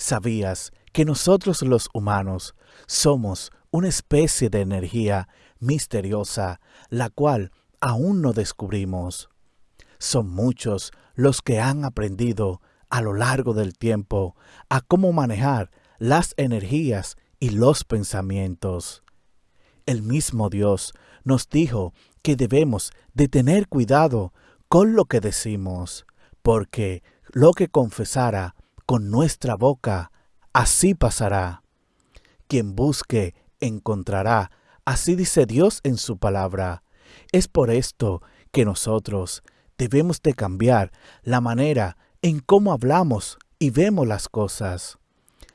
¿Sabías que nosotros los humanos somos una especie de energía misteriosa, la cual aún no descubrimos? Son muchos los que han aprendido a lo largo del tiempo a cómo manejar las energías y los pensamientos. El mismo Dios nos dijo que debemos de tener cuidado con lo que decimos, porque lo que confesara con nuestra boca, así pasará. Quien busque, encontrará, así dice Dios en su palabra. Es por esto que nosotros debemos de cambiar la manera en cómo hablamos y vemos las cosas.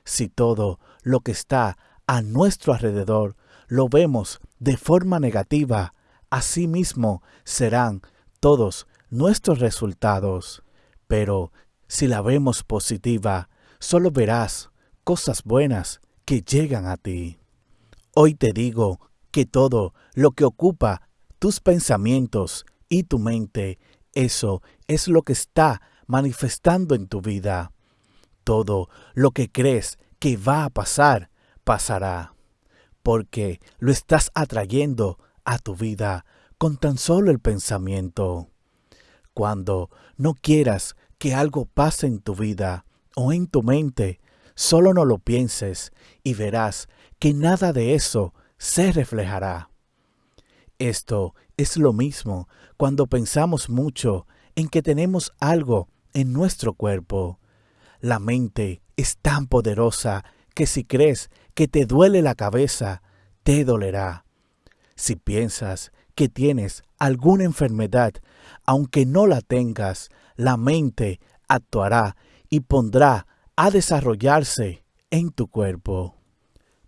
Si todo lo que está a nuestro alrededor lo vemos de forma negativa, así mismo serán todos nuestros resultados. Pero si la vemos positiva, solo verás cosas buenas que llegan a ti. Hoy te digo que todo lo que ocupa tus pensamientos y tu mente, eso es lo que está manifestando en tu vida. Todo lo que crees que va a pasar, pasará, porque lo estás atrayendo a tu vida con tan solo el pensamiento. Cuando no quieras que algo pase en tu vida o en tu mente, solo no lo pienses y verás que nada de eso se reflejará. Esto es lo mismo cuando pensamos mucho en que tenemos algo en nuestro cuerpo. La mente es tan poderosa que si crees que te duele la cabeza, te dolerá. Si piensas que tienes alguna enfermedad, aunque no la tengas, la mente actuará y pondrá a desarrollarse en tu cuerpo.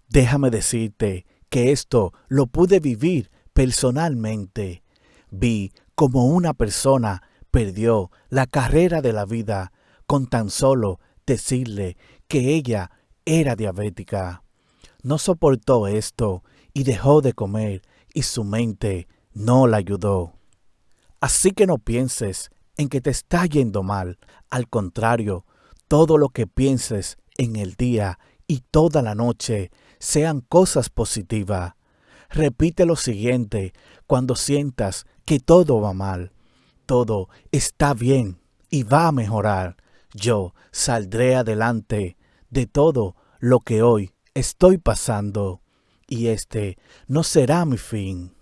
Déjame decirte que esto lo pude vivir personalmente. Vi como una persona perdió la carrera de la vida con tan solo decirle que ella era diabética. No soportó esto y dejó de comer y su mente no la ayudó. Así que no pienses en que te está yendo mal. Al contrario, todo lo que pienses en el día y toda la noche sean cosas positivas. Repite lo siguiente cuando sientas que todo va mal. Todo está bien y va a mejorar. Yo saldré adelante de todo lo que hoy estoy pasando y este no será mi fin.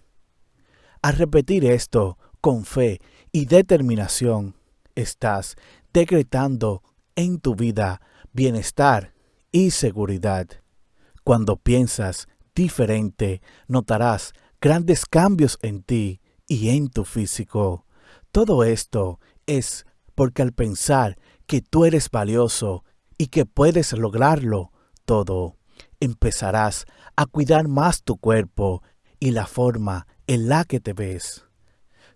Al repetir esto con fe y determinación, estás decretando en tu vida bienestar y seguridad. Cuando piensas diferente, notarás grandes cambios en ti y en tu físico. Todo esto es porque al pensar que tú eres valioso y que puedes lograrlo todo, empezarás a cuidar más tu cuerpo y la forma en la que te ves.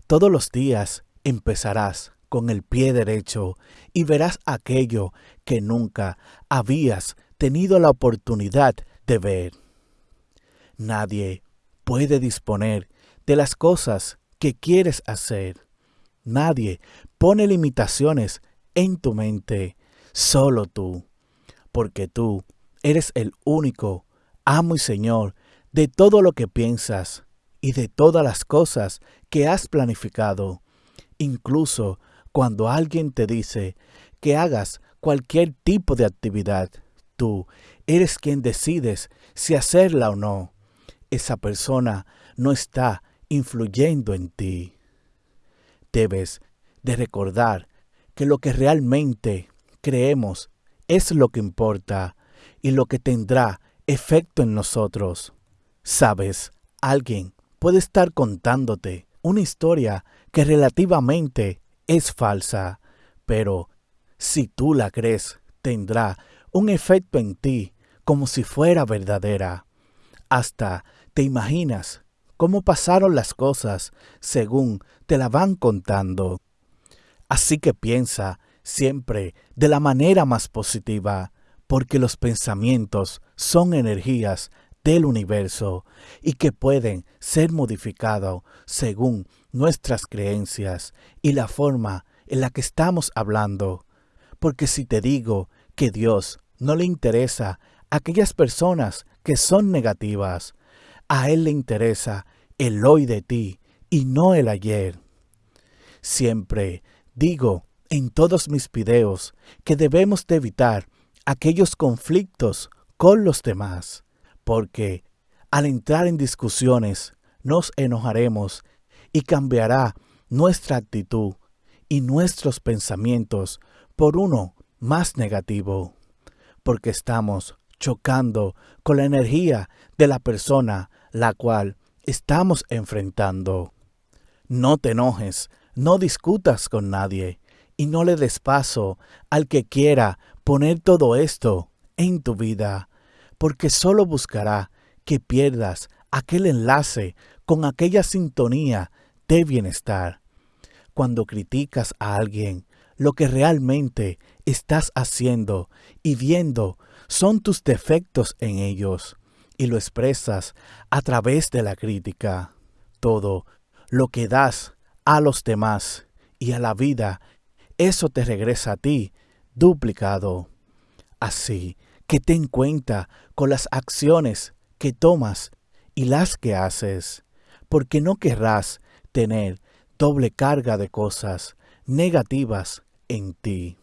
Todos los días empezarás con el pie derecho y verás aquello que nunca habías tenido la oportunidad de ver. Nadie puede disponer de las cosas que quieres hacer. Nadie pone limitaciones en tu mente, solo tú, porque tú eres el único amo y Señor de todo lo que piensas y de todas las cosas que has planificado. Incluso cuando alguien te dice que hagas cualquier tipo de actividad, tú eres quien decides si hacerla o no. Esa persona no está influyendo en ti. Debes de recordar que lo que realmente creemos es lo que importa y lo que tendrá efecto en nosotros. Sabes, alguien puede estar contándote una historia que relativamente es falsa, pero si tú la crees, tendrá un efecto en ti como si fuera verdadera. Hasta te imaginas cómo pasaron las cosas según te la van contando. Así que piensa siempre de la manera más positiva, porque los pensamientos son energías del universo y que pueden ser modificados según nuestras creencias y la forma en la que estamos hablando. Porque si te digo que Dios no le interesa aquellas personas que son negativas. A Él le interesa el hoy de ti y no el ayer. Siempre digo en todos mis videos que debemos de evitar aquellos conflictos con los demás, porque al entrar en discusiones nos enojaremos y cambiará nuestra actitud y nuestros pensamientos por uno más negativo, porque estamos chocando con la energía de la persona la cual estamos enfrentando. No te enojes, no discutas con nadie y no le des paso al que quiera poner todo esto en tu vida, porque solo buscará que pierdas aquel enlace con aquella sintonía de bienestar. Cuando criticas a alguien, lo que realmente estás haciendo y viendo son tus defectos en ellos y lo expresas a través de la crítica. Todo lo que das a los demás y a la vida, eso te regresa a ti duplicado. Así que ten cuenta con las acciones que tomas y las que haces, porque no querrás tener doble carga de cosas negativas en ti.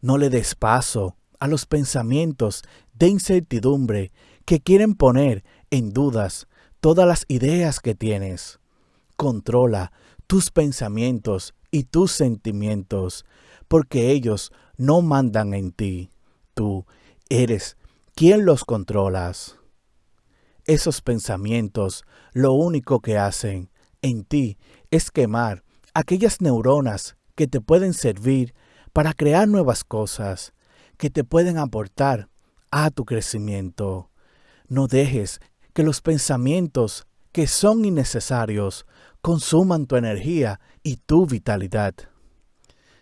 No le des paso a los pensamientos de incertidumbre que quieren poner en dudas todas las ideas que tienes. Controla tus pensamientos y tus sentimientos, porque ellos no mandan en ti. Tú eres quien los controlas. Esos pensamientos lo único que hacen en ti es quemar aquellas neuronas que te pueden servir para crear nuevas cosas, que te pueden aportar a tu crecimiento. No dejes que los pensamientos que son innecesarios consuman tu energía y tu vitalidad.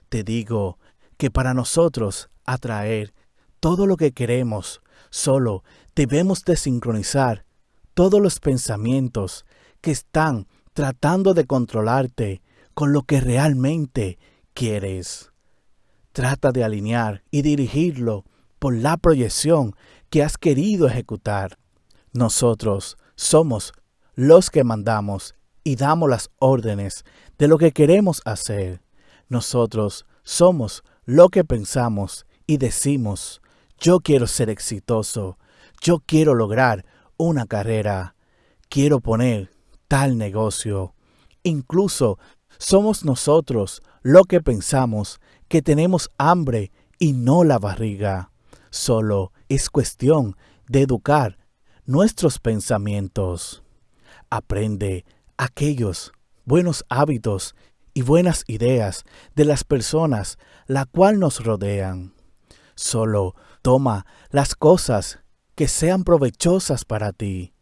Te digo que para nosotros atraer todo lo que queremos, solo debemos de sincronizar todos los pensamientos que están tratando de controlarte con lo que realmente quieres. Trata de alinear y dirigirlo por la proyección que has querido ejecutar. Nosotros somos los que mandamos y damos las órdenes de lo que queremos hacer. Nosotros somos lo que pensamos y decimos, yo quiero ser exitoso, yo quiero lograr una carrera, quiero poner tal negocio. Incluso somos nosotros lo que pensamos que tenemos hambre y no la barriga. Solo es cuestión de educar nuestros pensamientos. Aprende aquellos buenos hábitos y buenas ideas de las personas la cual nos rodean. Solo toma las cosas que sean provechosas para ti.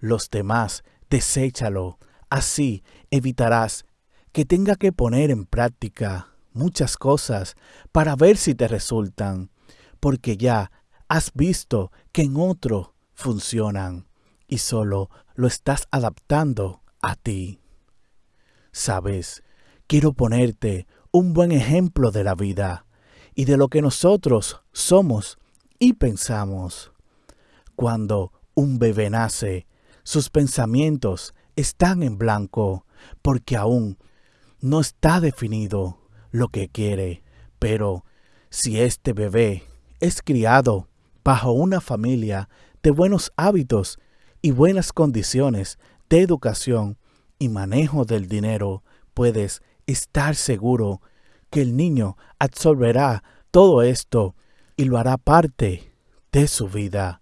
Los demás, deséchalo. Así evitarás que tenga que poner en práctica muchas cosas para ver si te resultan, porque ya has visto que en otro funcionan y solo lo estás adaptando a ti. Sabes, quiero ponerte un buen ejemplo de la vida y de lo que nosotros somos y pensamos. Cuando un bebé nace, sus pensamientos están en blanco porque aún no está definido lo que quiere. Pero si este bebé es criado bajo una familia de buenos hábitos y buenas condiciones de educación y manejo del dinero, puedes estar seguro que el niño absorberá todo esto y lo hará parte de su vida.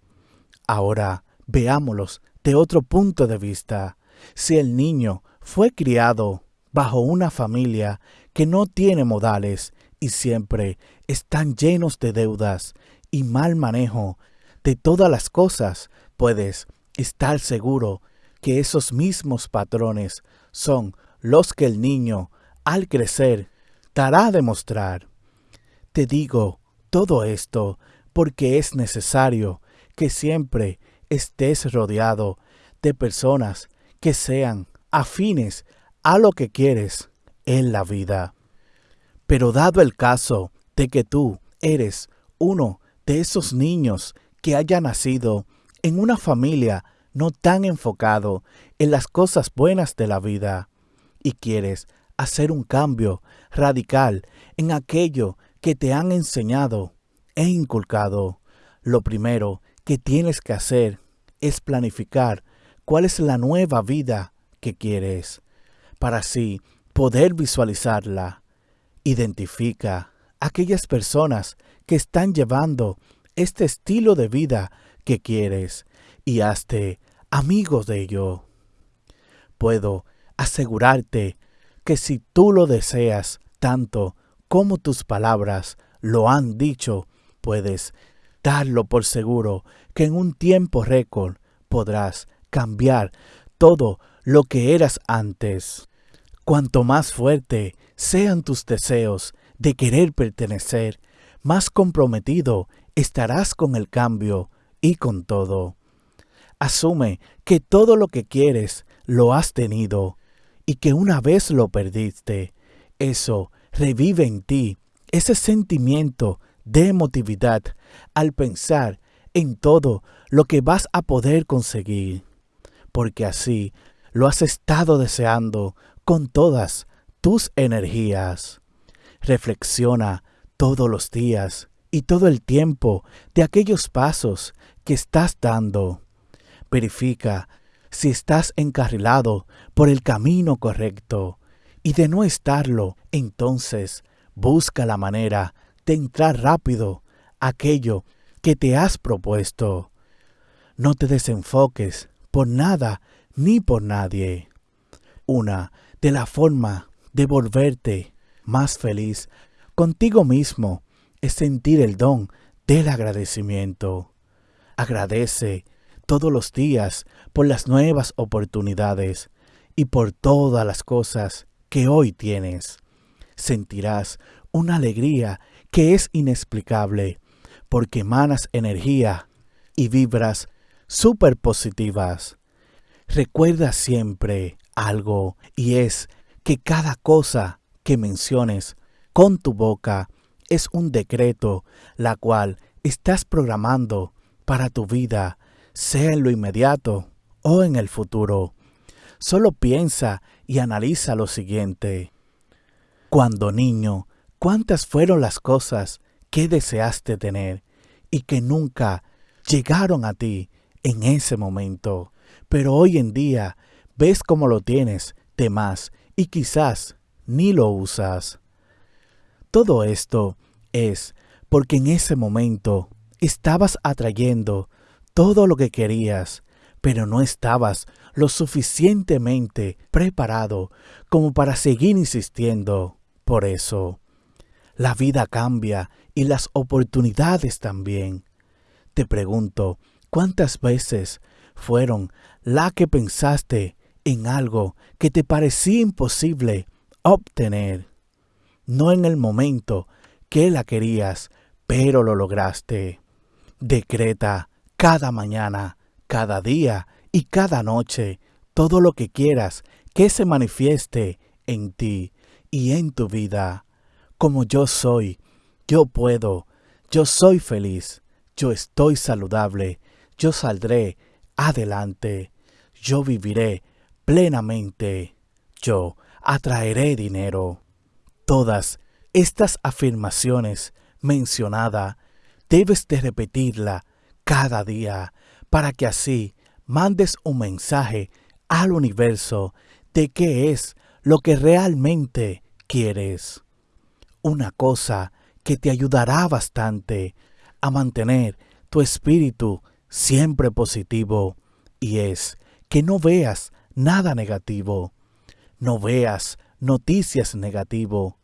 Ahora veámoslos de otro punto de vista. Si el niño fue criado bajo una familia que no tiene modales y siempre están llenos de deudas y mal manejo de todas las cosas, puedes estar seguro que esos mismos patrones son los que el niño, al crecer, demostrar. Te digo todo esto porque es necesario que siempre estés rodeado de personas que sean afines a lo que quieres en la vida. Pero dado el caso de que tú eres uno de esos niños que hayan nacido en una familia no tan enfocado en las cosas buenas de la vida y quieres hacer un cambio radical en aquello que te han enseñado e inculcado, lo primero que tienes que hacer es planificar cuál es la nueva vida que quieres, para así poder visualizarla. Identifica aquellas personas que están llevando este estilo de vida que quieres y hazte amigos de ello. Puedo asegurarte que si tú lo deseas tanto como tus palabras lo han dicho, puedes darlo por seguro que en un tiempo récord podrás cambiar todo lo que eras antes. Cuanto más fuerte sean tus deseos de querer pertenecer, más comprometido estarás con el cambio y con todo. Asume que todo lo que quieres lo has tenido y que una vez lo perdiste, eso revive en ti ese sentimiento de emotividad al pensar en todo lo que vas a poder conseguir, porque así lo has estado deseando con todas tus energías. Reflexiona todos los días y todo el tiempo de aquellos pasos que estás dando. Verifica si estás encarrilado por el camino correcto y de no estarlo, entonces busca la manera de entrar rápido aquello que te has propuesto. No te desenfoques por nada ni por nadie. Una de la forma de volverte más feliz contigo mismo es sentir el don del agradecimiento. Agradece todos los días por las nuevas oportunidades y por todas las cosas que hoy tienes. Sentirás una alegría que es inexplicable porque emanas energía y vibras súper positivas. Recuerda siempre algo y es que cada cosa que menciones con tu boca es un decreto la cual estás programando para tu vida, sea en lo inmediato o en el futuro. Solo piensa y analiza lo siguiente. Cuando niño, ¿cuántas fueron las cosas que deseaste tener y que nunca llegaron a ti en ese momento? Pero hoy en día ves cómo lo tienes de más y quizás ni lo usas. Todo esto es porque en ese momento estabas atrayendo todo lo que querías, pero no estabas lo suficientemente preparado como para seguir insistiendo. Por eso, la vida cambia y las oportunidades también. Te pregunto, ¿cuántas veces fueron la que pensaste en algo que te parecía imposible obtener? No en el momento que la querías, pero lo lograste. Decreta cada mañana, cada día y cada noche todo lo que quieras que se manifieste en ti y en tu vida. Como yo soy, yo puedo, yo soy feliz, yo estoy saludable, yo saldré adelante, yo viviré plenamente, yo atraeré dinero. Todas estas afirmaciones mencionadas debes de repetirla cada día para que así mandes un mensaje al universo de qué es lo que realmente quieres. Una cosa que te ayudará bastante a mantener tu espíritu siempre positivo y es que no veas nada negativo, no veas noticias negativo,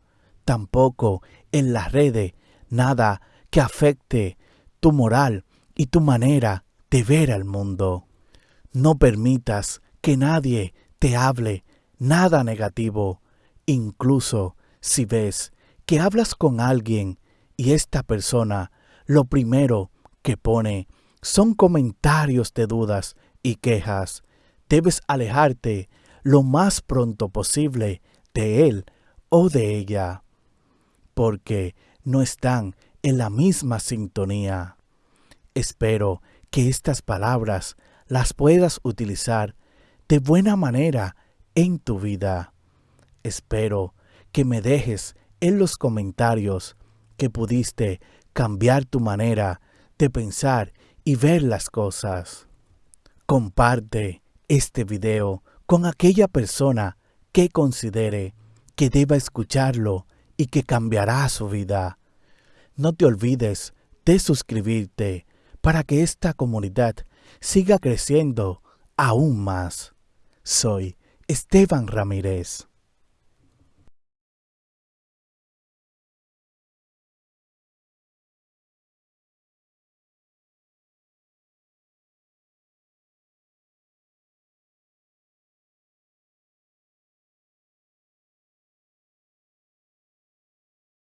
tampoco en las redes nada que afecte tu moral y tu manera de ver al mundo. No permitas que nadie te hable nada negativo, incluso si ves que hablas con alguien y esta persona lo primero que pone son comentarios de dudas y quejas. Debes alejarte lo más pronto posible de él o de ella porque no están en la misma sintonía. Espero que estas palabras las puedas utilizar de buena manera en tu vida. Espero que me dejes en los comentarios que pudiste cambiar tu manera de pensar y ver las cosas. Comparte este video con aquella persona que considere que deba escucharlo y que cambiará su vida. No te olvides de suscribirte para que esta comunidad siga creciendo aún más. Soy Esteban Ramírez.